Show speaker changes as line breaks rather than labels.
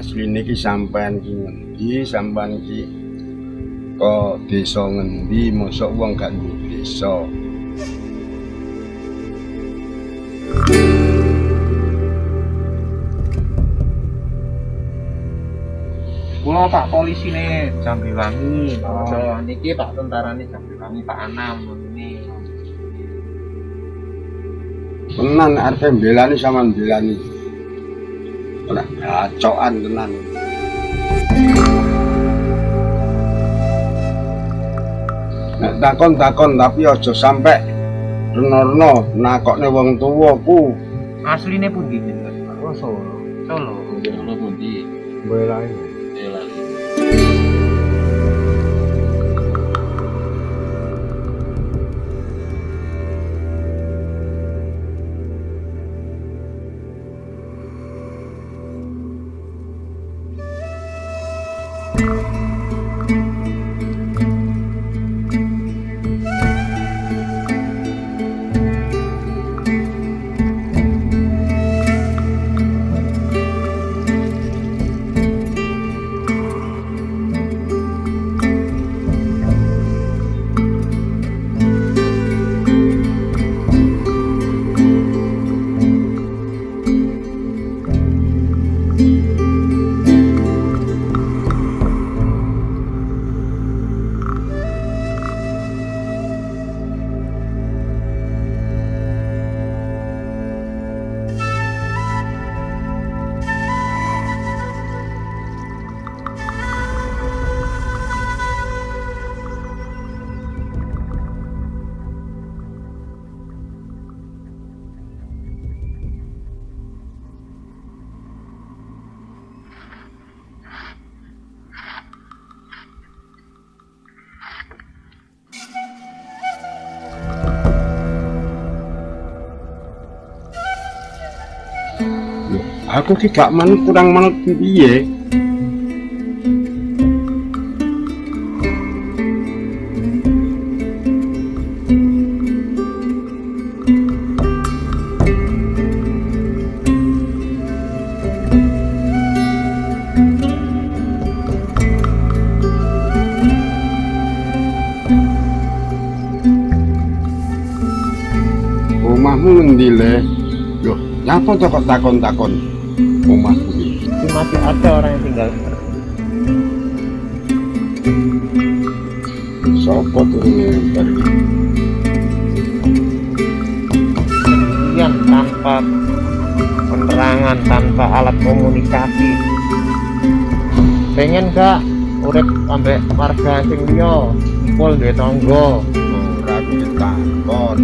iki sampean ki ngendi sampean ki kok desa ngendi mosok wong gak duwe desa
Kulo Pak polisi nih Jambiwangi. Oh, niki Pak tentara nih Jambiwangi Pak Anam ini.
tenan arep mbelani sampean mbelani ora gacokan tenan Nek takon-takon tapi aja sampe reno-reno nakokne wong tuwa ku
Asline pundi jenengan? Oh, Solo. Solo.
Solo pundi? Boyolali.
Aku ki gak manut kurang manut piye? Omahmu ngendi Loh, nyapa to kok takon-takon iki?
Tapi masih ada orang yang tinggal
Sopo tuh ini dari
sendirian tanpa penerangan, tanpa alat komunikasi. Pengen gak urip ambek warga sing liya, kumpul duwe tangga.
ora takon.